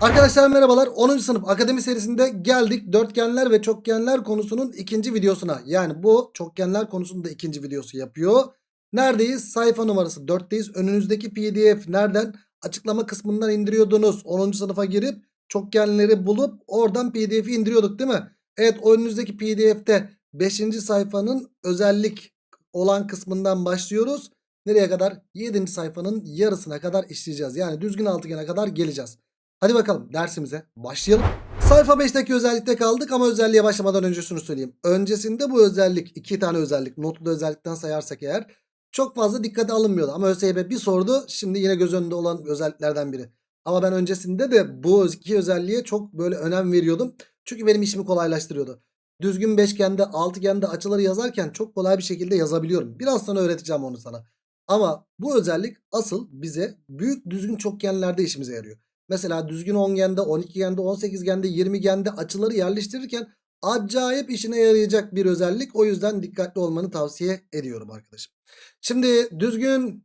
Arkadaşlar merhabalar 10. sınıf akademi serisinde geldik dörtgenler ve çokgenler konusunun ikinci videosuna yani bu çokgenler konusunun da ikinci videosu yapıyor. Neredeyiz sayfa numarası 4'teyiz önünüzdeki pdf nereden açıklama kısmından indiriyordunuz 10. sınıfa girip çokgenleri bulup oradan pdf'i indiriyorduk değil mi? Evet önünüzdeki pdf'te 5. sayfanın özellik olan kısmından başlıyoruz. Nereye kadar? 7. sayfanın yarısına kadar işleyeceğiz. Yani düzgün altıgene kadar geleceğiz. Hadi bakalım dersimize başlayalım. Sayfa 5'teki özellikte kaldık ama özelliğe başlamadan önce şunu söyleyeyim. Öncesinde bu özellik iki tane özellik notlu özellikten sayarsak eğer çok fazla dikkate alınmıyordu. Ama ÖSYM bir sordu şimdi yine göz önünde olan özelliklerden biri. Ama ben öncesinde de bu iki özelliğe çok böyle önem veriyordum. Çünkü benim işimi kolaylaştırıyordu. Düzgün beşgende, altıgende açıları yazarken çok kolay bir şekilde yazabiliyorum. Biraz sonra öğreteceğim onu sana. Ama bu özellik asıl bize büyük düzgün çokgenlerde işimize yarıyor. Mesela düzgün 10 gende, 12 gende, 18 gende, 20 gende açıları yerleştirirken acayip işine yarayacak bir özellik. O yüzden dikkatli olmanı tavsiye ediyorum arkadaşım. Şimdi düzgün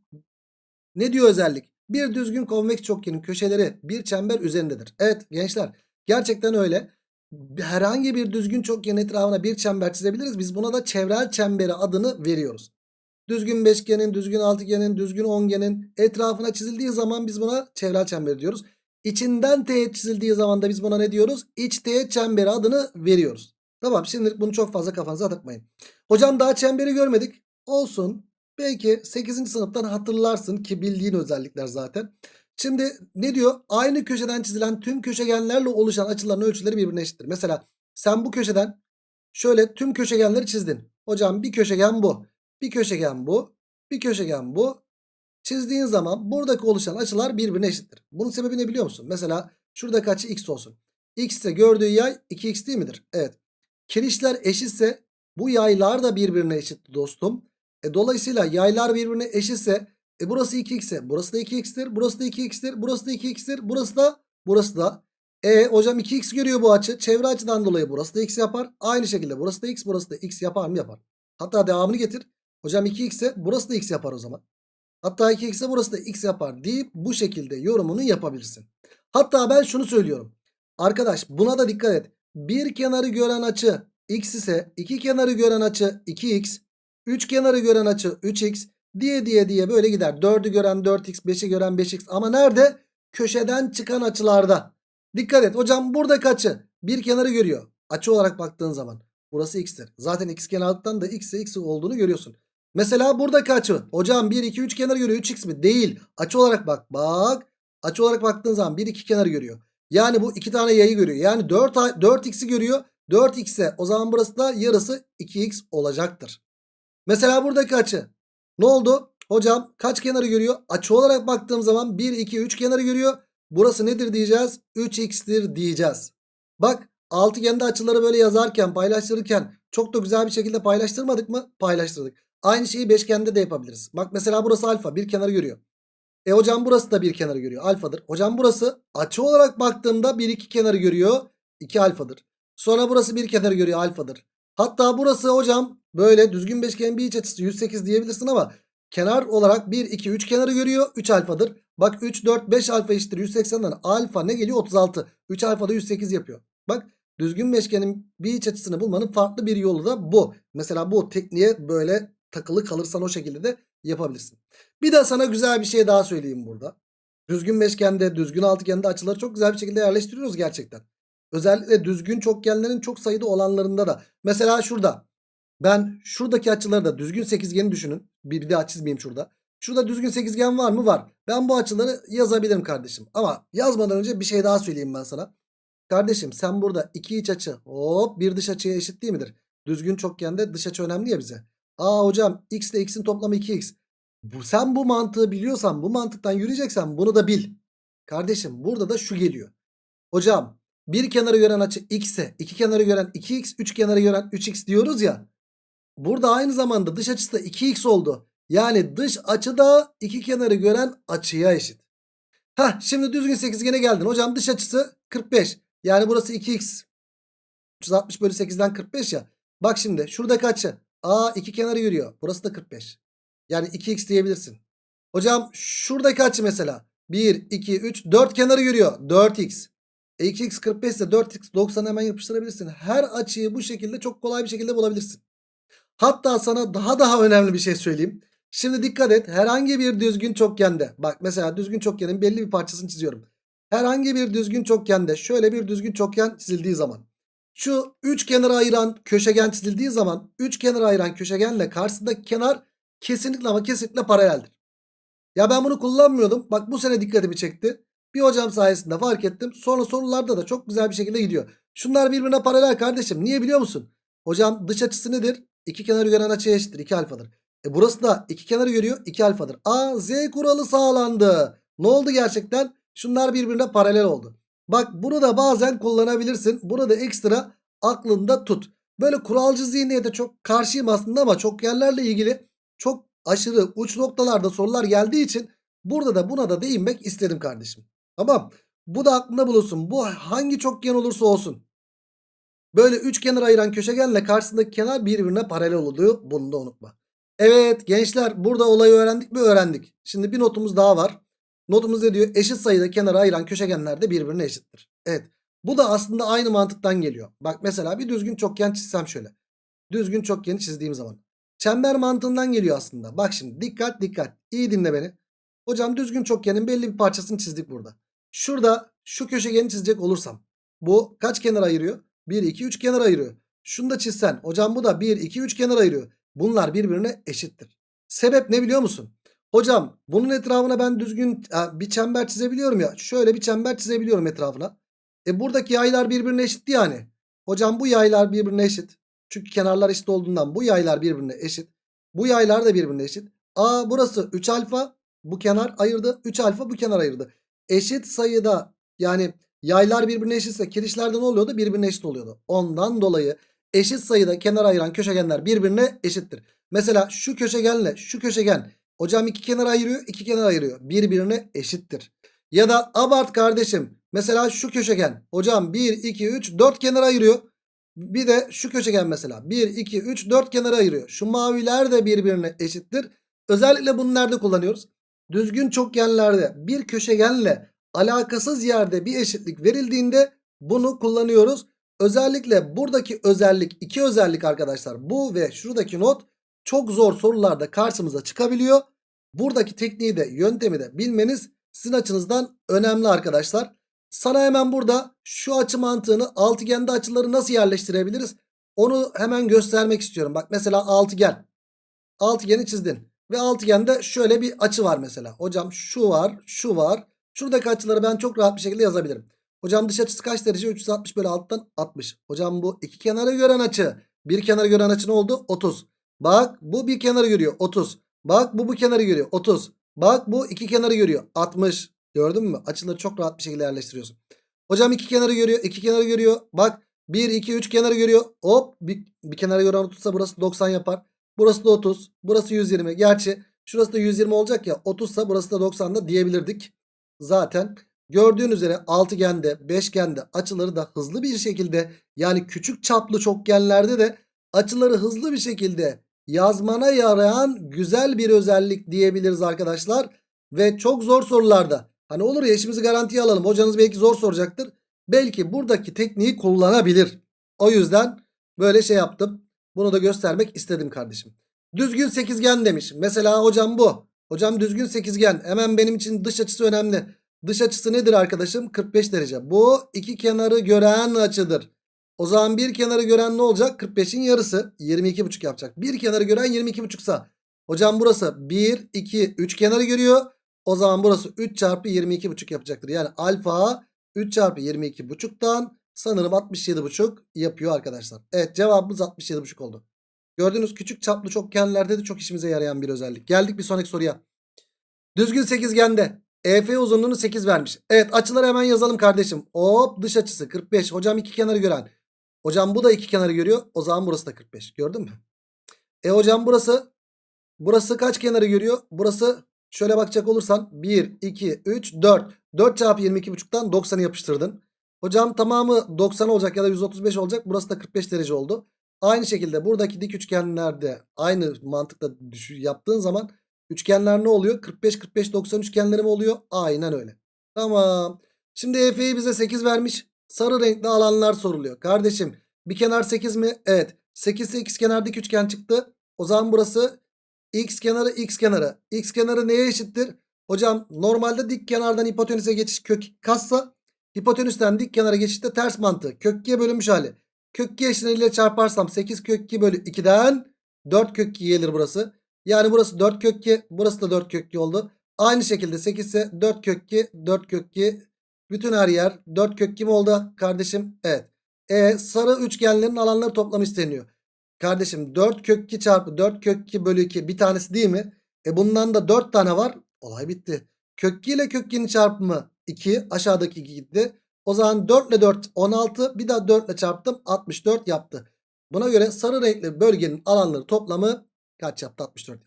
ne diyor özellik? Bir düzgün konveks çokgenin köşeleri bir çember üzerindedir. Evet gençler gerçekten öyle. Herhangi bir düzgün çokgenin etrafına bir çember çizebiliriz. Biz buna da çevrel çemberi adını veriyoruz. Düzgün beşgenin, düzgün altıgenin, düzgün ongenin etrafına çizildiği zaman biz buna çevrel çember diyoruz. İçinden teğet çizildiği zaman da biz buna ne diyoruz? İç teğet çemberi adını veriyoruz. Tamam şimdi bunu çok fazla kafanıza takmayın. Hocam daha çemberi görmedik. Olsun. Belki 8. sınıftan hatırlarsın ki bildiğin özellikler zaten. Şimdi ne diyor? Aynı köşeden çizilen tüm köşegenlerle oluşan açıların ölçüleri birbirine eşittir. Mesela sen bu köşeden şöyle tüm köşegenleri çizdin. Hocam bir köşegen bu. Bir köşegen bu. Bir köşegen bu. Çizdiğin zaman buradaki oluşan açılar birbirine eşittir. Bunun sebebi ne biliyor musun? Mesela şuradaki açı x olsun. x ise gördüğü yay 2x değil midir? Evet. Kirişler eşitse bu yaylar da birbirine eşit dostum. E, dolayısıyla yaylar birbirine eşitse e, burası 2x ise burası da 2x'tir. Burası da 2x'tir. Burası da 2x'tir. Burası da burası da. E hocam 2x görüyor bu açı. Çevre açıdan dolayı burası da x yapar. Aynı şekilde burası da x burası da x yapar mı yapar. Hatta devamını getir. Hocam 2x ise burası da x yapar o zaman. Hatta 2x'e burası da x yapar deyip bu şekilde yorumunu yapabilirsin. Hatta ben şunu söylüyorum. Arkadaş buna da dikkat et. Bir kenarı gören açı x ise iki kenarı gören açı 2x. Üç kenarı gören açı 3x diye diye diye böyle gider. 4'ü gören 4x 5'i gören 5x ama nerede? Köşeden çıkan açılarda. Dikkat et hocam buradaki açı bir kenarı görüyor. Açı olarak baktığın zaman burası x'tir. Zaten x kenarlıktan da x x olduğunu görüyorsun. Mesela buradaki açı. Hocam 1 2 3 kenar görüyor. 3x mi? Değil. Açı olarak bak. Bak. Açı olarak baktığın zaman 1 2 kenar görüyor. Yani bu iki tane yayı görüyor. Yani 4 4x'i görüyor. 4x'e o zaman burası da yarısı 2x olacaktır. Mesela buradaki açı. Ne oldu? Hocam kaç kenarı görüyor? Açı olarak baktığım zaman 1 2 3 kenarı görüyor. Burası nedir diyeceğiz? 3x'tir diyeceğiz. Bak altıgende açıları böyle yazarken paylaştırırken çok da güzel bir şekilde paylaştırmadık mı? Paylaştırdık. Aynı şeyi beşgende de yapabiliriz. Bak mesela burası alfa bir kenarı görüyor. E hocam burası da bir kenarı görüyor. Alfadır. Hocam burası açı olarak baktığımda bir iki kenarı görüyor. 2 alfadır. Sonra burası bir kenarı görüyor alfadır. Hatta burası hocam böyle düzgün beşgenin bir iç açısı 108 diyebilirsin ama kenar olarak 1 2 3 kenarı görüyor. 3 alfadır. Bak 3 4 5 alfa eşittir 180'den alfa ne geliyor 36. 3 alfa da 108 yapıyor. Bak düzgün beşgenin bir iç açısını bulmanın farklı bir yolu da bu. Mesela bu tekniğe böyle takılı kalırsan o şekilde de yapabilirsin. Bir de sana güzel bir şey daha söyleyeyim burada. Düzgün beşgende, düzgün altıgende açıları çok güzel bir şekilde yerleştiriyoruz gerçekten. Özellikle düzgün çokgenlerin çok sayıda olanlarında da. Mesela şurada. Ben şuradaki açıları da düzgün sekizgeni düşünün. Bir, daha çizmeyeyim şurada. Şurada düzgün sekizgen var mı? Var. Ben bu açıları yazabilirim kardeşim. Ama yazmadan önce bir şey daha söyleyeyim ben sana. Kardeşim sen burada iki iç açı hop bir dış açıya eşit değil midir? Düzgün çokgende dış açı önemli ya bize. Aa hocam x ile x'in toplamı 2x. Bu, sen bu mantığı biliyorsan bu mantıktan yürüyeceksen bunu da bil. Kardeşim burada da şu geliyor. Hocam bir kenarı gören açı x ise iki kenarı gören 2x üç kenarı gören 3x diyoruz ya. Burada aynı zamanda dış açısı da 2x oldu. Yani dış açı da iki kenarı gören açıya eşit. Hah şimdi düzgün sekizgene geldin. Hocam dış açısı 45. Yani burası 2x. 360 bölü 8'den 45 ya. Bak şimdi şuradaki açı. A iki kenarı yürüyor. Burası da 45. Yani 2x diyebilirsin. Hocam şuradaki açı mesela. 1, 2, 3, 4 kenarı yürüyor. 4x. E 2x 45 ise 4x 90 hemen yapıştırabilirsin. Her açıyı bu şekilde çok kolay bir şekilde bulabilirsin. Hatta sana daha daha önemli bir şey söyleyeyim. Şimdi dikkat et. Herhangi bir düzgün çokgende. Bak mesela düzgün çokgenin belli bir parçasını çiziyorum. Herhangi bir düzgün çokgende şöyle bir düzgün çokgen çizildiği zaman. Şu üç kenara ayıran köşegen çizildiği zaman üç kenara ayıran köşegenle karşısındaki kenar kesinlikle ama kesinlikle paraleldir. Ya ben bunu kullanmıyordum. Bak bu sene dikkatimi çekti. Bir hocam sayesinde fark ettim. Sonra sorularda da çok güzel bir şekilde gidiyor. Şunlar birbirine paralel kardeşim. Niye biliyor musun? Hocam dış açısı nedir? İki kenarı gören açıya eşittir. 2 alfadır. E burası da iki kenarı görüyor. 2 alfadır. A Z kuralı sağlandı. Ne oldu gerçekten? Şunlar birbirine paralel oldu. Bak bunu da bazen kullanabilirsin. Bunu da ekstra aklında tut. Böyle kuralcı zihniyete çok karşıyım aslında ama çok yerlerle ilgili çok aşırı uç noktalarda sorular geldiği için burada da buna da değinmek istedim kardeşim. Tamam. Bu da aklında bulunsun. Bu hangi çokgen olursa olsun. Böyle üç kenar ayıran köşegenle karşısındaki kenar birbirine paralel oluyor. Bunu da unutma. Evet gençler burada olayı öğrendik mi öğrendik. Şimdi bir notumuz daha var. Notumuz ne diyor? Eşit sayıda kenara ayıran köşegenler de birbirine eşittir. Evet. Bu da aslında aynı mantıktan geliyor. Bak mesela bir düzgün çokgen çizsem şöyle. Düzgün çokgeni çizdiğim zaman. Çember mantığından geliyor aslında. Bak şimdi dikkat dikkat. İyi dinle beni. Hocam düzgün çokgenin belli bir parçasını çizdik burada. Şurada şu köşegeni çizecek olursam. Bu kaç kenar ayırıyor? 1, 2, 3 kenar ayırıyor. Şunu da çizsen. Hocam bu da 1, 2, 3 kenar ayırıyor. Bunlar birbirine eşittir. Sebep ne biliyor musun? Hocam bunun etrafına ben düzgün bir çember çizebiliyorum ya. Şöyle bir çember çizebiliyorum etrafına. E buradaki yaylar birbirine eşit yani. Hocam bu yaylar birbirine eşit. Çünkü kenarlar eşit olduğundan bu yaylar birbirine eşit. Bu yaylar da birbirine eşit. A burası 3 alfa. Bu kenar ayırdı. 3 alfa bu kenar ayırdı. Eşit sayıda yani yaylar birbirine eşitse kirişlerde ne oluyordu? Birbirine eşit oluyordu. Ondan dolayı eşit sayıda kenar ayıran köşegenler birbirine eşittir. Mesela şu köşegenle şu köşegen hocam iki kenar ayırıyor iki kenar ayırıyor. Birbirine eşittir. Ya da abart kardeşim mesela şu köşegen hocam 1 2 3 4 kenar ayırıyor. Bir de şu köşegen mesela 1 2 3 4 kenara ayırıyor. Şu maviler de birbirine eşittir. Özellikle bunu nerede kullanıyoruz? Düzgün çokgenlerde bir köşegenle alakasız yerde bir eşitlik verildiğinde bunu kullanıyoruz. Özellikle buradaki özellik iki özellik arkadaşlar bu ve şuradaki not çok zor sorularda karşımıza çıkabiliyor. Buradaki tekniği de yöntemi de bilmeniz sizin açınızdan önemli arkadaşlar. Sana hemen burada şu açı mantığını altıgende açıları nasıl yerleştirebiliriz? Onu hemen göstermek istiyorum. Bak mesela altıgen. Altıgeni çizdin. Ve altıgende şöyle bir açı var mesela. Hocam şu var, şu var. Şuradaki açıları ben çok rahat bir şekilde yazabilirim. Hocam dış açısı kaç derece? 360 bölü alttan 60. Hocam bu iki kenarı gören açı. Bir kenarı gören açı ne oldu? 30. Bak bu bir kenarı görüyor. 30. Bak bu bu kenarı görüyor. 30. Bak bu iki kenarı görüyor. 60. Gördün mü? Açıları çok rahat bir şekilde yerleştiriyorsun. Hocam iki kenarı görüyor. iki kenarı görüyor. Bak 1, 2, 3 kenarı görüyor. Hop bir, bir kenarı gören 30'sa burası 90 yapar. Burası da 30. Burası 120. Gerçi şurası da 120 olacak ya. 30 sa burası da 90 da diyebilirdik. Zaten gördüğün üzere altıgende, beşgende açıları da hızlı bir şekilde yani küçük çaplı çokgenlerde de açıları hızlı bir şekilde yazmana yarayan güzel bir özellik diyebiliriz arkadaşlar. Ve çok zor sorularda hani olur ya işimizi garantiye alalım hocanız belki zor soracaktır. Belki buradaki tekniği kullanabilir. O yüzden böyle şey yaptım. Bunu da göstermek istedim kardeşim. Düzgün sekizgen demiş. Mesela hocam bu. Hocam düzgün sekizgen. Hemen benim için dış açısı önemli. Dış açısı nedir arkadaşım? 45 derece. Bu iki kenarı gören açıdır. O zaman bir kenarı gören ne olacak? 45'in yarısı 22,5 yapacak. Bir kenarı gören 22,5 sa. Hocam burası 1, 2, 3 kenarı görüyor. O zaman burası 3 çarpı 22,5 yapacaktır. Yani alfa 3 çarpı 22,5'tan sanırım 67,5 yapıyor arkadaşlar. Evet cevabımız 67,5 oldu. Gördüğünüz küçük çaplı çokgenlerde de çok işimize yarayan bir özellik. Geldik bir sonraki soruya. Düzgün sekizgende EF uzunluğunu 8 vermiş. Evet açıları hemen yazalım kardeşim. Hop dış açısı 45. Hocam iki kenarı gören. Hocam bu da iki kenarı görüyor. O zaman burası da 45. Gördün mü? E hocam burası burası kaç kenarı görüyor? Burası şöyle bakacak olursan 1, 2, 3, 4. 4 çarpı 22,5'tan 90'ı yapıştırdın. Hocam tamamı 90 olacak ya da 135 olacak. Burası da 45 derece oldu. Aynı şekilde buradaki dik üçgenlerde aynı mantıkla yaptığın zaman üçgenler ne oluyor? 45 45 90 üçgenleri mi oluyor? Aynen öyle. Tamam. Şimdi EF'yi bize 8 vermiş. Sarı renkli alanlar soruluyor. Kardeşim bir kenar 8 mi? Evet. 8 ise x kenar dik üçgen çıktı. O zaman burası x kenarı x kenarı. X kenarı neye eşittir? Hocam normalde dik kenardan hipotenüse geçiş kök kassa hipotenüsten dik kenara geçişte ters mantığı. Kök 2'ye bölünmüş hali. Kök 2 eşleniyle çarparsam 8 kök 2 bölü 2'den 4 kök 2 gelir burası. Yani burası 4 kök 2 burası da 4 kök 2 oldu. Aynı şekilde 8 ise 4 kök 2 4 kök 2 bütün her yer 4 kök 2 mi oldu kardeşim? Evet. E sarı üçgenlerin alanları toplamı isteniyor. Kardeşim 4 kök 2 çarpı 4 kök 2 bölü 2 bir tanesi değil mi? E bundan da 4 tane var. Olay bitti. Kök 2 ile kök 2'nin çarpımı 2 aşağıdaki 2 gitti. O zaman 4 ile 4 16 bir daha 4 ile çarptım 64 yaptı. Buna göre sarı renkli bölgenin alanları toplamı kaç yaptı 64.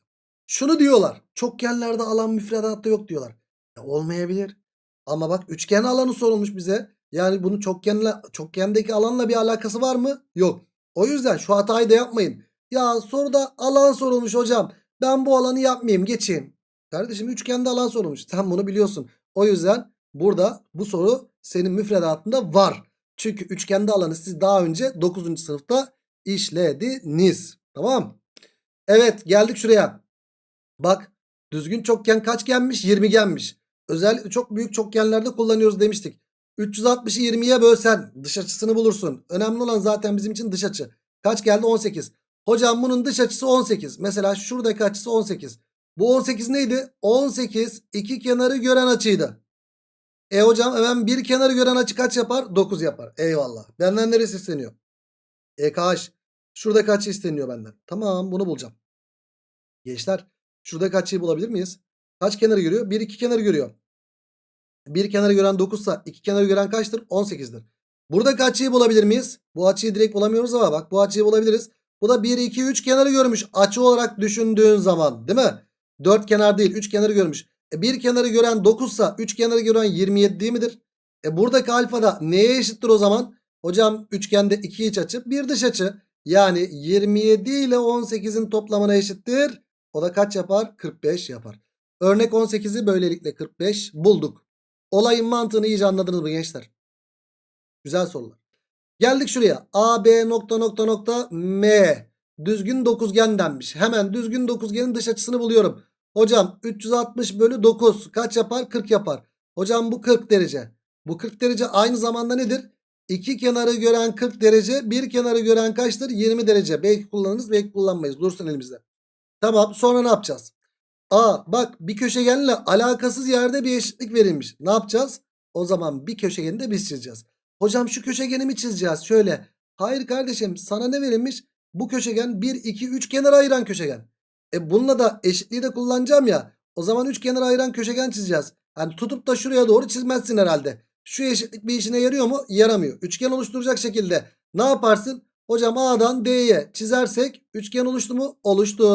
Şunu diyorlar çokgenlerde alan müfredatta yok diyorlar. Ya olmayabilir. Ama bak üçgen alanı sorulmuş bize. Yani bunun çokgenle, çokgendeki alanla bir alakası var mı? Yok. O yüzden şu hatayı da yapmayın. Ya soruda alan sorulmuş hocam. Ben bu alanı yapmayayım geçeyim. Kardeşim üçgende alan sorulmuş. Sen bunu biliyorsun. O yüzden burada bu soru senin müfredatında var. Çünkü üçgende alanı siz daha önce 9. sınıfta işlediniz. Tamam. Evet geldik şuraya. Bak düzgün çokgen kaçgenmiş? 20genmiş. Özellikle çok büyük çokgenlerde kullanıyoruz demiştik. 360'ı 20'ye bölsen dış açısını bulursun. Önemli olan zaten bizim için dış açı. Kaç geldi? 18. Hocam bunun dış açısı 18. Mesela şuradaki açısı 18. Bu 18 neydi? 18 iki kenarı gören açıydı. E hocam hemen bir kenarı gören açı kaç yapar? 9 yapar. Eyvallah. Benden neresi isteniyor? EKH. Şuradaki açı isteniyor benden. Tamam bunu bulacağım. Gençler şuradaki açıyı bulabilir miyiz? Kaç kenarı görüyor? Bir iki kenarı görüyor. Bir kenarı gören 9 ise iki kenarı gören kaçtır? 18'dir. Buradaki açıyı bulabilir miyiz? Bu açıyı direkt bulamıyoruz ama bak bu açıyı bulabiliriz. Bu da 1 2 3 kenarı görmüş. Açı olarak düşündüğün zaman değil mi? 4 kenar değil 3 kenarı görmüş. E bir kenarı gören 9 ise 3 kenarı gören 27 değil midir? E buradaki alfa da neye eşittir o zaman? Hocam üçgende 2 iç açı bir dış açı. Yani 27 ile 18'in toplamına eşittir. O da kaç yapar? 45 yapar. Örnek 18'i böylelikle 45 bulduk. Olayın mantığını iyice anladınız mı gençler? Güzel sorular. Geldik şuraya. A, B nokta nokta nokta M. Düzgün dokuzgen denmiş. Hemen düzgün dokuzgenin dış açısını buluyorum. Hocam 360 bölü 9 kaç yapar? 40 yapar. Hocam bu 40 derece. Bu 40 derece aynı zamanda nedir? İki kenarı gören 40 derece. Bir kenarı gören kaçtır? 20 derece. Belki kullanırız belki kullanmayız. Dursun elimizde. Tamam sonra ne yapacağız? Aa bak bir köşegenle alakasız yerde bir eşitlik verilmiş. Ne yapacağız? O zaman bir köşegeni de biz çizeceğiz. Hocam şu köşegeni mi çizeceğiz? Şöyle. Hayır kardeşim sana ne verilmiş? Bu köşegen 1, 2, 3 kenara ayıran köşegen. E bununla da eşitliği de kullanacağım ya. O zaman 3 kenara ayıran köşegen çizeceğiz. Hani tutup da şuraya doğru çizmezsin herhalde. Şu eşitlik bir işine yarıyor mu? Yaramıyor. Üçgen oluşturacak şekilde ne yaparsın? Hocam A'dan D'ye çizersek üçgen oluştu mu? Oluştu.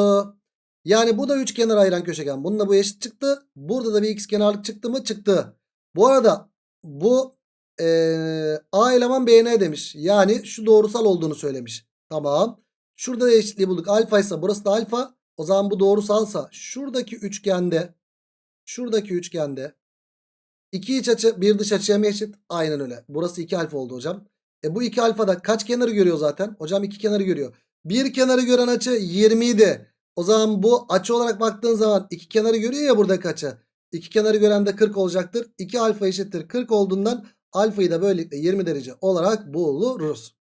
Yani bu da üç kenar ayıran köşegen. Bununla bu eşit çıktı. Burada da bir x kenarlık çıktı mı? Çıktı. Bu arada bu ee, A eleman BN demiş. Yani şu doğrusal olduğunu söylemiş. Tamam. Şurada da eşitliği bulduk. Alfa ise burası da alfa. O zaman bu doğrusalsa şuradaki üçgende şuradaki üçgende iki iç açı bir dış açıya mı eşit? Aynen öyle. Burası 2 alfa oldu hocam. E bu 2 alfada kaç kenarı görüyor zaten? Hocam 2 kenarı görüyor. Bir kenarı gören açı 20 idi. O zaman bu açı olarak baktığın zaman iki kenarı görüyor ya buradaki açı. İki kenarı gören de 40 olacaktır. 2 alfa eşittir 40 olduğundan alfayı da böylelikle 20 derece olarak buluruz.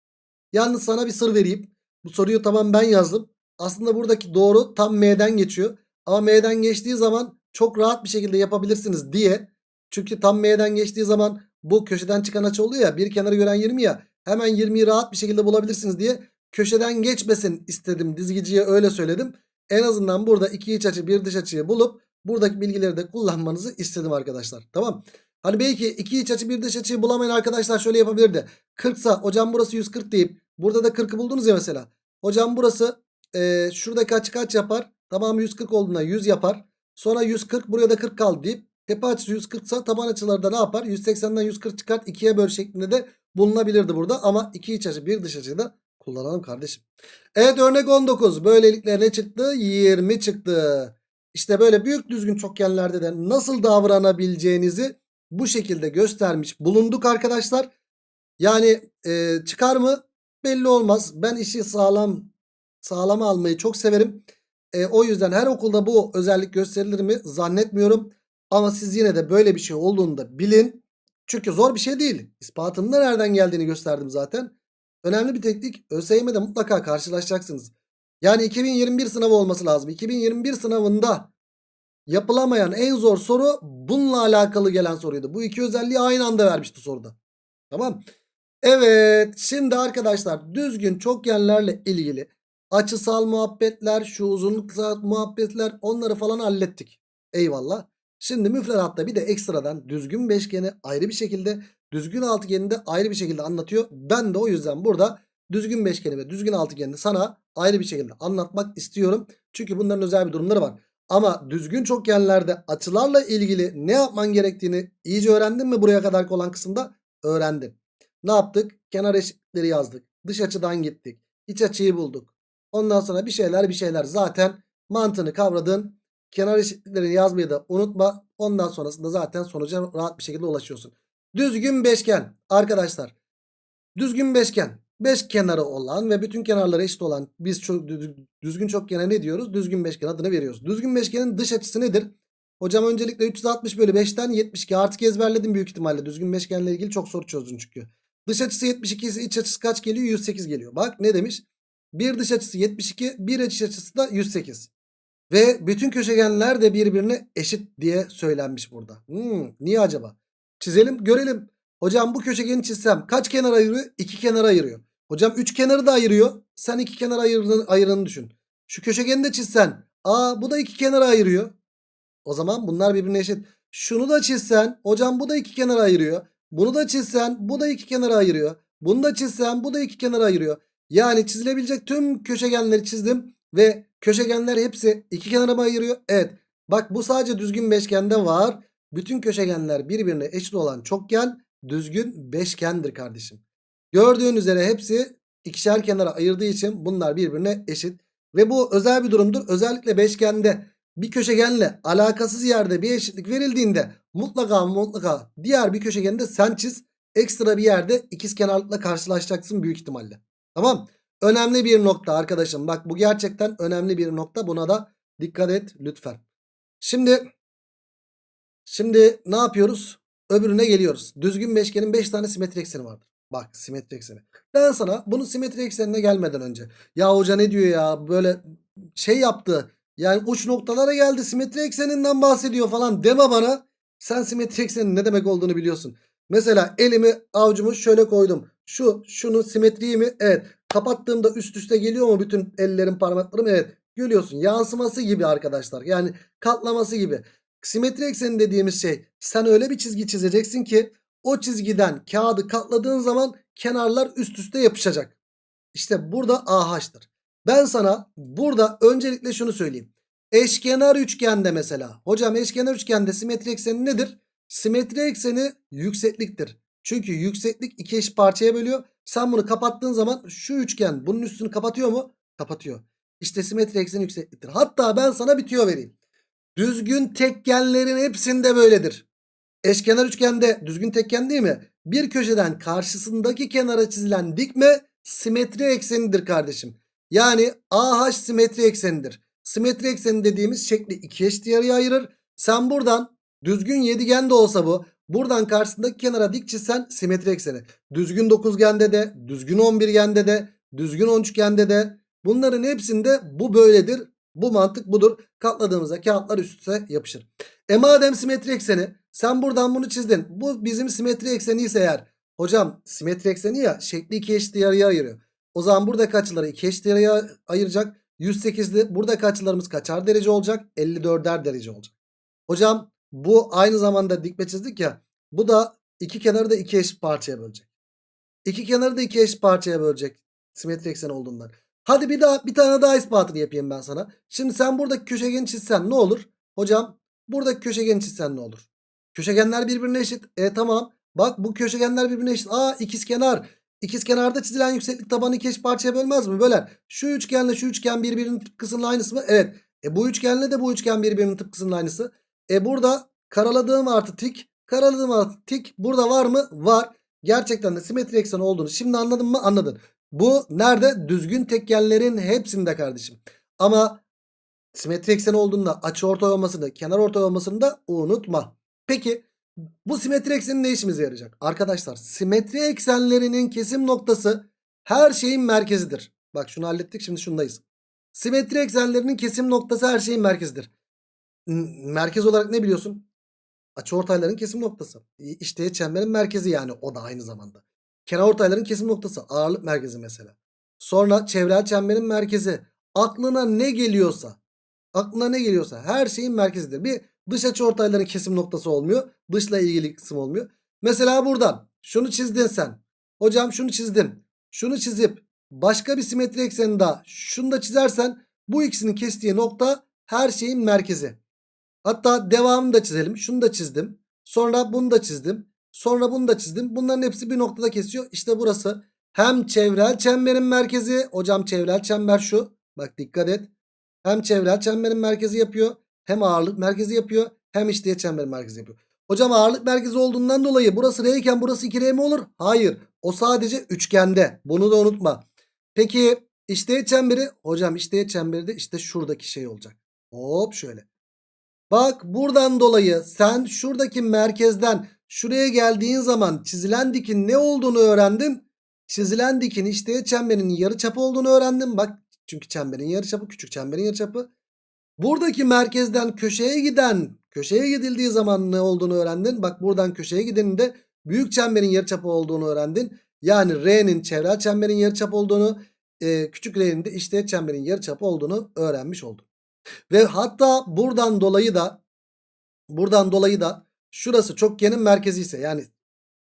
Yalnız sana bir sır vereyim. Bu soruyu tamam ben yazdım. Aslında buradaki doğru tam M'den geçiyor. Ama M'den geçtiği zaman çok rahat bir şekilde yapabilirsiniz diye. Çünkü tam M'den geçtiği zaman bu köşeden çıkan açı oluyor ya. Bir kenarı gören 20 ya. Hemen 20'yi rahat bir şekilde bulabilirsiniz diye. Köşeden geçmesin istedim. Dizgiciye öyle söyledim. En azından burada iki iç açı bir dış açıyı bulup buradaki bilgileri de kullanmanızı istedim arkadaşlar. Tamam. Hani belki iki iç açı bir dış açıyı bulamayan arkadaşlar şöyle yapabilirdi. 40 sa hocam burası 140 deyip burada da 40'ı buldunuz ya mesela. Hocam burası e, şuradaki açı kaç yapar? Tamam 140 olduğunda 100 yapar. Sonra 140 buraya da 40 kaldı deyip tepe açısı 140 sa taban açıları da ne yapar? 180'den 140 çıkart 2'ye böl şeklinde de bulunabilirdi burada. Ama iki iç açı bir dış açıyı da kullanalım kardeşim. Evet örnek 19. Böylelikle ne çıktı? 20 çıktı. İşte böyle büyük düzgün çokgenlerde de nasıl davranabileceğinizi bu şekilde göstermiş bulunduk arkadaşlar. Yani e, çıkar mı? Belli olmaz. Ben işi sağlam sağlama almayı çok severim. E, o yüzden her okulda bu özellik gösterilir mi zannetmiyorum. Ama siz yine de böyle bir şey olduğunu da bilin. Çünkü zor bir şey değil. İspatının da nereden geldiğini gösterdim zaten. Önemli bir teknik. ÖSYM'de mutlaka karşılaşacaksınız. Yani 2021 sınavı olması lazım. 2021 sınavında yapılamayan en zor soru bununla alakalı gelen soruydu. Bu iki özelliği aynı anda vermişti soruda. Tamam. Evet. Şimdi arkadaşlar düzgün çokgenlerle ilgili açısal muhabbetler, şu uzunlukta muhabbetler onları falan hallettik. Eyvallah. Şimdi müfredatta bir de ekstradan düzgün beşgeni ayrı bir şekilde, düzgün altıgeni de ayrı bir şekilde anlatıyor. Ben de o yüzden burada düzgün beşgeni ve düzgün altıgeni sana ayrı bir şekilde anlatmak istiyorum. Çünkü bunların özel bir durumları var. Ama düzgün çokgenlerde açılarla ilgili ne yapman gerektiğini iyice öğrendin mi buraya kadar olan kısımda? Öğrendin. Ne yaptık? Kenar eşitlikleri yazdık. Dış açıdan gittik. İç açıyı bulduk. Ondan sonra bir şeyler bir şeyler zaten mantığını kavradın. Kenar eşitliklerini yazmayı da unutma. Ondan sonrasında zaten sonuca rahat bir şekilde ulaşıyorsun. Düzgün beşgen arkadaşlar. Düzgün beşgen. Beş kenarı olan ve bütün kenarları eşit olan biz çok düzgün çokgene ne diyoruz? Düzgün beşgen adını veriyoruz. Düzgün beşgenin dış açısı nedir? Hocam öncelikle 360 bölü 5'ten 72 artık ezberledim büyük ihtimalle. Düzgün beşgenle ilgili çok soru çözdün çünkü. Dış açısı 72 ise iç açısı kaç geliyor? 108 geliyor. Bak ne demiş? Bir dış açısı 72, bir iç açısı da 108. Ve bütün köşegenler de birbirine eşit diye söylenmiş burada. Hmm, niye acaba? Çizelim görelim. Hocam bu köşegeni çizsem kaç kenar ayırıyor? İki kenar ayırıyor. Hocam üç kenarı da ayırıyor. Sen iki kenar ayırdığını, ayırını düşün. Şu köşegeni de çizsen. Aa bu da iki kenar ayırıyor. O zaman bunlar birbirine eşit. Şunu da çizsen. Hocam bu da iki kenar ayırıyor. Bunu da çizsen. Bu da iki kenar ayırıyor. Bunu da çizsen. Bu da iki kenar ayırıyor. Yani çizilebilecek tüm köşegenleri çizdim. Ve köşegenler hepsi iki kenara mı ayırıyor? Evet. Bak bu sadece düzgün beşgende var. Bütün köşegenler birbirine eşit olan çokgen düzgün beşgendir kardeşim. Gördüğün üzere hepsi ikişer kenara ayırdığı için bunlar birbirine eşit. Ve bu özel bir durumdur. Özellikle beşgende bir köşegenle alakasız yerde bir eşitlik verildiğinde mutlaka mutlaka diğer bir köşegende sen çiz. Ekstra bir yerde ikiz kenarlıkla karşılaşacaksın büyük ihtimalle. Tamam. Önemli bir nokta arkadaşım. Bak bu gerçekten önemli bir nokta. Buna da dikkat et lütfen. Şimdi şimdi ne yapıyoruz? Öbürüne geliyoruz. Düzgün beşgenin 5 tane simetri ekseni vardır. Bak simetri ekseni. Ben sana bunu simetri eksenine gelmeden önce. Ya hoca ne diyor ya böyle şey yaptı. Yani uç noktalara geldi simetri ekseninden bahsediyor falan deme bana. Sen simetri eksenin ne demek olduğunu biliyorsun. Mesela elimi avucumu şöyle koydum. Şu şunun simetriği mi? Evet. Kapattığımda üst üste geliyor mu bütün ellerin parmaklarım? Evet. Görüyorsun yansıması gibi arkadaşlar. Yani katlaması gibi. Simetri ekseni dediğimiz şey sen öyle bir çizgi çizeceksin ki o çizgiden kağıdı katladığın zaman kenarlar üst üste yapışacak. İşte burada AH'tır. Ben sana burada öncelikle şunu söyleyeyim. Eşkenar üçgende mesela. Hocam eşkenar üçgende simetri ekseni nedir? Simetri ekseni yüksekliktir. Çünkü yükseklik iki eş parçaya bölüyor. Sen bunu kapattığın zaman şu üçgen bunun üstünü kapatıyor mu? Kapatıyor. İşte simetri ekseni yüksekliktir. Hatta ben sana bir tüyo vereyim. Düzgün tekgenlerin hepsinde böyledir. Eşkenar üçgende düzgün tekgen değil mi? Bir köşeden karşısındaki kenara çizilen dikme simetri eksenidir kardeşim. Yani AH simetri eksenidir. Simetri ekseni dediğimiz şekli iki eşit yarıya ayırır. Sen buradan düzgün yedigen de olsa bu. Buradan karşısındaki kenara dik çizsen simetri ekseni. Düzgün dokuzgende de, düzgün onbirgende de, düzgün on üçgende de bunların hepsinde bu böyledir. Bu mantık budur. Katladığımızda kağıtlar üst üste yapışır. E madem simetri ekseni sen buradan bunu çizdin. Bu bizim simetri ekseni ise eğer. Hocam simetri ekseni ya şekli iki eşit yarıya ayırıyor. O zaman burada açıları iki eşit yarıya ayıracak. 108'li burada açılarımız kaçar derece olacak? 54'er derece olacak. Hocam bu aynı zamanda dikme çizdik ya. Bu da iki kenarı da iki eşit parçaya bölecek. İki kenarı da iki eşit parçaya bölecek. Simetri ekseni olduğundan. Hadi bir daha bir tane daha ispatını yapayım ben sana. Şimdi sen buradaki köşegeni çizsen ne olur? Hocam buradaki köşegeni çizsen ne olur? Köşegenler birbirine eşit. E tamam. Bak bu köşegenler birbirine eşit. Aa ikiz kenar. İkiz kenarda çizilen yükseklik tabanı iki parçaya bölmez mi? Böler. Şu üçgenle şu üçgen birbirinin tıpkısının aynısı mı? Evet. E bu üçgenle de bu üçgen birbirinin tıpkısının aynısı. E burada karaladığım artı tik. Karaladığım artı tik. Burada var mı? Var. gerçekten de simetri eksen olduğunu şimdi anladın mı? Anladın. Bu nerede? Düzgün tekerlerin hepsinde kardeşim. Ama simetri eksen olduğunda açı ortay olmasını, kenar ortay olmasını da unutma. Peki bu simetri ekseni ne işimize yarayacak? Arkadaşlar simetri eksenlerinin kesim noktası her şeyin merkezidir. Bak şunu hallettik şimdi şundayız. Simetri eksenlerinin kesim noktası her şeyin merkezidir. Merkez olarak ne biliyorsun? Açıortayların kesim noktası. İşte çemberin merkezi yani o da aynı zamanda. Kenarortayların kesim noktası ağırlık merkezi mesela. Sonra çevrel çemberin merkezi. Aklına ne geliyorsa aklına ne geliyorsa her şeyin merkezidir. Bir dış açıortayların kesim noktası olmuyor. Dışla ilgili kısım olmuyor. Mesela buradan şunu çizdin sen. Hocam şunu çizdim. Şunu çizip başka bir simetri ekseni daha şunu da çizersen bu ikisinin kestiği nokta her şeyin merkezi. Hatta devamını da çizelim. Şunu da çizdim. Sonra bunu da çizdim. Sonra bunu da çizdim. Bunların hepsi bir noktada kesiyor. İşte burası hem çevrel çemberin merkezi. Hocam çevrel çember şu. Bak dikkat et. Hem çevrel çemberin merkezi yapıyor. Hem ağırlık merkezi yapıyor. Hem işleye çemberin merkezi yapıyor. Hocam ağırlık merkezi olduğundan dolayı burası R iken burası 2R mi olur? Hayır. O sadece üçgende. Bunu da unutma. Peki işleye çemberi? Hocam işleye çemberi de işte şuradaki şey olacak. Hop şöyle. Bak buradan dolayı sen şuradaki merkezden şuraya geldiğin zaman çizilen dikin ne olduğunu öğrendin. Çizilen dikin işte çemberin yarıçapı olduğunu öğrendin. Bak çünkü çemberin yarıçapı küçük çemberin yarıçapı. Buradaki merkezden köşeye giden köşeye gidildiği zaman ne olduğunu öğrendin. Bak buradan köşeye gideninde büyük çemberin yarıçapı olduğunu öğrendin. Yani R'nin çevrel çemberin yarıçapı olduğunu e, küçük R'nin de işte çemberin yarıçapı olduğunu öğrenmiş oldun. Ve hatta buradan dolayı da buradan dolayı da şurası çokgenin merkezi ise yani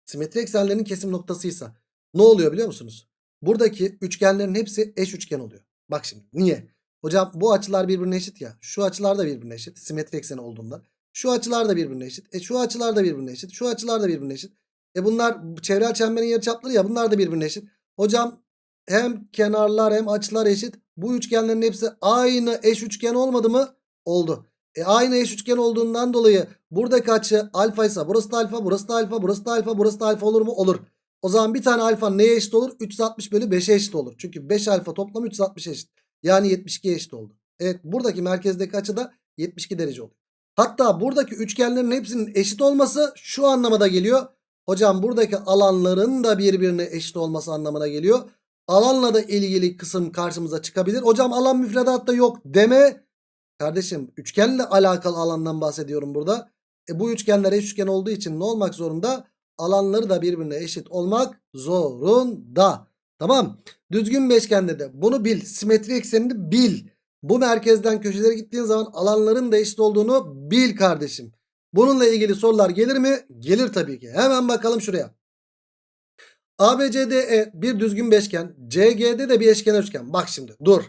simetri eksenlerinin kesim noktasıysa ne oluyor biliyor musunuz? Buradaki üçgenlerin hepsi eş üçgen oluyor. Bak şimdi niye? Hocam bu açılar birbirine eşit ya. Şu açılar da birbirine eşit. Simetri ekseni olduğunda. Şu açılar da birbirine eşit. E şu açılar da birbirine eşit. Şu açılar da birbirine eşit. E bunlar çevrel çemberin yarıçapları ya bunlar da birbirine eşit. Hocam hem kenarlar hem açılar eşit. Bu üçgenlerin hepsi aynı eş üçgen olmadı mı? Oldu. E aynı eş üçgen olduğundan dolayı buradaki açı alfa ise burası da alfa, burası da alfa, burası da alfa, burası da alfa olur mu? Olur. O zaman bir tane alfa neye eşit olur? 360 bölü 5'e eşit olur. Çünkü 5 alfa toplam 360 eşit. Yani 72 eşit oldu. Evet buradaki merkezdeki açı da 72 derece oldu. Hatta buradaki üçgenlerin hepsinin eşit olması şu anlamada geliyor. Hocam buradaki alanların da birbirine eşit olması anlamına geliyor. Alanla da ilgili kısım karşımıza çıkabilir. Hocam alan müfredatta yok deme. Kardeşim üçgenle alakalı alandan bahsediyorum burada. E bu üçgenler eş üçgen olduğu için ne olmak zorunda? Alanları da birbirine eşit olmak zorunda. Tamam. Düzgün beşgende de bunu bil. Simetri eksenini bil. Bu merkezden köşelere gittiğin zaman alanların da eşit olduğunu bil kardeşim. Bununla ilgili sorular gelir mi? Gelir tabii ki. Hemen bakalım şuraya. ABCDE bir düzgün beşgen. CGD de bir eşkenar üçgen. Bak şimdi dur.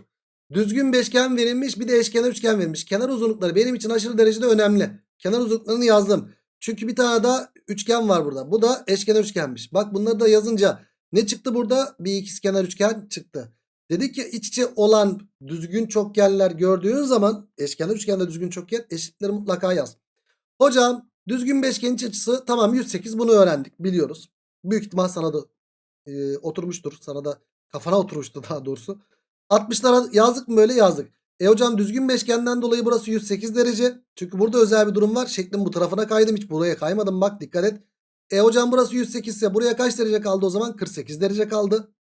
Düzgün beşgen verilmiş bir de eşkenar üçgen verilmiş. Kenar uzunlukları benim için aşırı derecede önemli. Kenar uzunluklarını yazdım. Çünkü bir tane daha üçgen var burada. Bu da eşkenar üçgenmiş. Bak bunları da yazınca ne çıktı burada? Bir ikizkenar üçgen çıktı. Dedik ki iç içe olan düzgün çokgenler gördüğün zaman eşkenar üçgende düzgün çokgen eşitleri mutlaka yaz. Hocam düzgün beşgenin iç açısı tamam 108 bunu öğrendik biliyoruz. Büyük ihtimal sana da e, oturmuştur. Sana da kafana oturmuştu daha doğrusu. 60'lara yazdık mı böyle yazdık. E hocam düzgün beşgenden dolayı burası 108 derece. Çünkü burada özel bir durum var. Şeklin bu tarafına kaydım. Hiç buraya kaymadım. Bak dikkat et. E hocam burası 108 ise buraya kaç derece kaldı o zaman? 48 derece kaldı.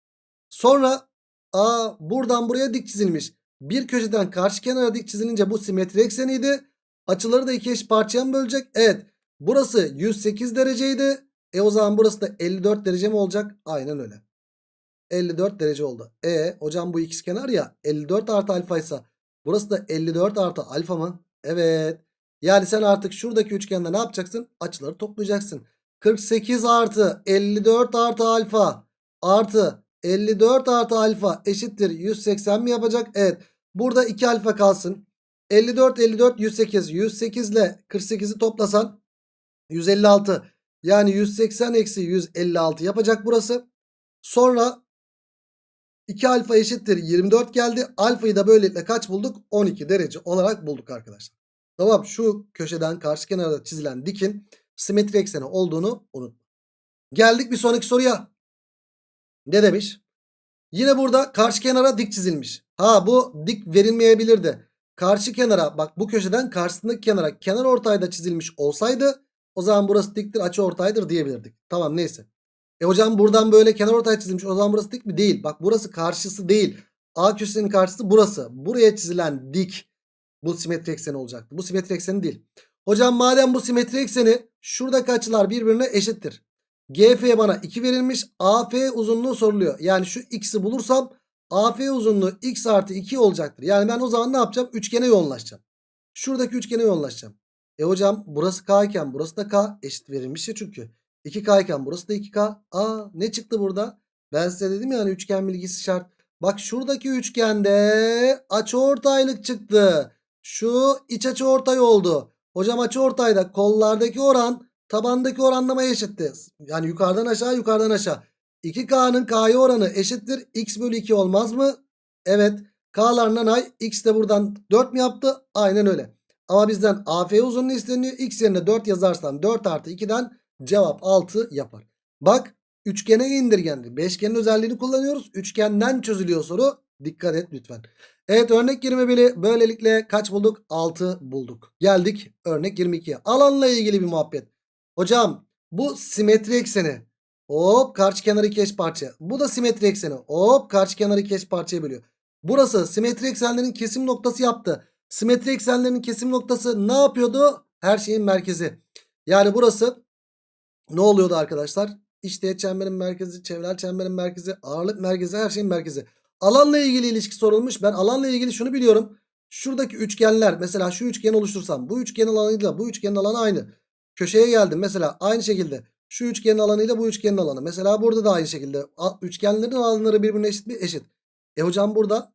Sonra aa buradan buraya dik çizilmiş. Bir köşeden karşı kenara dik çizilince bu simetri ekseniydi. Açıları da iki eş parçaya mı bölecek? Evet. Burası 108 dereceydi. E o zaman burası da 54 derece mi olacak? Aynen öyle. 54 derece oldu. E hocam bu ikizkenar ya 54 artı alfa ise burası da 54 artı alfa mı? Evet. Yani sen artık şuradaki üçgende ne yapacaksın? Açıları toplayacaksın. 48 artı 54 artı alfa artı 54 artı alfa eşittir 180 mi yapacak? Evet. Burada 2 alfa kalsın. 54 54 108 108 ile 48'i toplasan 156 yani 180 eksi 156 yapacak burası. Sonra 2 alfa eşittir 24 geldi. Alfayı da böylelikle kaç bulduk? 12 derece olarak bulduk arkadaşlar. Tamam şu köşeden karşı kenarda çizilen dikin simetri ekseni olduğunu unutma. Geldik bir sonraki soruya. Ne demiş? Yine burada karşı kenara dik çizilmiş. Ha bu dik verilmeyebilirdi. Karşı kenara bak bu köşeden karşısındaki kenara kenar ortayda çizilmiş olsaydı o zaman burası diktir açı ortaydır diyebilirdik. Tamam neyse. E hocam buradan böyle kenar ortay çizilmiş o zaman burası dik mi? Değil. Bak burası karşısı değil. A köşesinin karşısı burası. Buraya çizilen dik bu simetri ekseni olacaktı. Bu simetri ekseni değil. Hocam madem bu simetri ekseni şuradaki açılar birbirine eşittir. GF bana 2 verilmiş. AF uzunluğu soruluyor. Yani şu x'i bulursam AF uzunluğu x artı 2 olacaktır. Yani ben o zaman ne yapacağım? Üçgene yoğunlaşacağım. Şuradaki üçgene yoğunlaşacağım. E hocam burası K iken burası da K eşit verilmiş ya çünkü. 2K iken burası da 2K. Aa ne çıktı burada? Ben size dedim ya hani üçgen bilgisi şart. Bak şuradaki üçgende açıortaylık çıktı. Şu iç açıortay oldu. Hocam açıortayda kollardaki oran tabandaki oranlamaya eşitti. Yani yukarıdan aşağı yukarıdan aşağı. 2K'nın K'ya oranı eşittir. X bölü 2 olmaz mı? Evet. K'larından ay. X de buradan 4 mü yaptı? Aynen öyle. Ama bizden AF uzunluğu isteniyor. X yerine 4 yazarsam 4 artı 2'den cevap 6 yapar. Bak üçgene indirgendi. Beşgenin özelliğini kullanıyoruz. Üçgenden çözülüyor soru. Dikkat et lütfen. Evet örnek 21'i böylelikle kaç bulduk? 6 bulduk. Geldik örnek 22'ye. Alanla ilgili bir muhabbet. Hocam bu simetri ekseni. Hop karşı kenarı iki eş parça. Bu da simetri ekseni. Hop karşı kenarı iki parçaya bölüyor. Burası simetri eksenlerin kesim noktası yaptı. Simetri eksenlerin kesim noktası ne yapıyordu? Her şeyin merkezi. Yani burası ne oluyordu arkadaşlar? İşte çemberin merkezi, çevrel çemberin merkezi, ağırlık merkezi, her şeyin merkezi. Alanla ilgili ilişki sorulmuş. Ben alanla ilgili şunu biliyorum. Şuradaki üçgenler mesela şu üçgeni oluştursam bu üçgenin alanıyla bu üçgenin alanı aynı. Köşeye geldim mesela aynı şekilde şu üçgenin alanıyla bu üçgenin alanı. Mesela burada da aynı şekilde üçgenlerin alanları birbirine eşit mi? Eşit. E hocam burada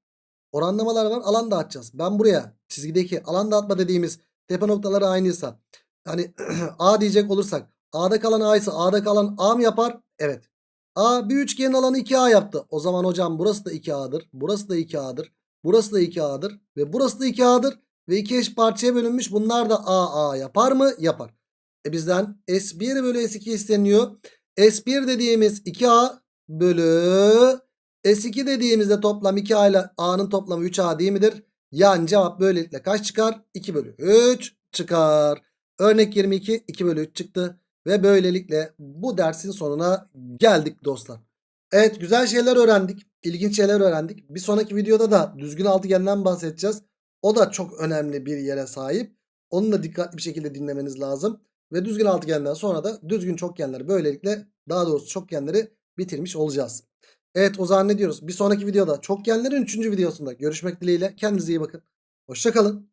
oranlamalar var alan dağıtacağız. Ben buraya çizgideki alan dağıtma dediğimiz tepe noktaları aynıysa hani A diyecek olursak A'da kalan A ise A'da kalan A mı yapar? Evet. A bir üçgenin alanı 2A yaptı. O zaman hocam burası da 2A'dır. Burası da 2A'dır. Burası da 2A'dır. Ve burası da 2A'dır. Ve iki eş parçaya bölünmüş. Bunlar da A A yapar mı? Yapar. E bizden S1 bölü S2 isteniyor. S1 dediğimiz 2A bölü S2 dediğimizde toplam 2A ile A'nın toplamı 3A değil midir? Yani cevap böylelikle kaç çıkar? 2 bölü 3 çıkar. Örnek 22 2 bölü 3 çıktı. Ve böylelikle bu dersin sonuna geldik dostlar. Evet güzel şeyler öğrendik. İlginç şeyler öğrendik. Bir sonraki videoda da düzgün altıgenden bahsedeceğiz. O da çok önemli bir yere sahip. Onu da dikkatli bir şekilde dinlemeniz lazım. Ve düzgün altıgenden sonra da düzgün çokgenleri böylelikle daha doğrusu çokgenleri bitirmiş olacağız. Evet o zaman ne diyoruz? Bir sonraki videoda çokgenlerin 3. videosunda görüşmek dileğiyle. Kendinize iyi bakın. Hoşçakalın.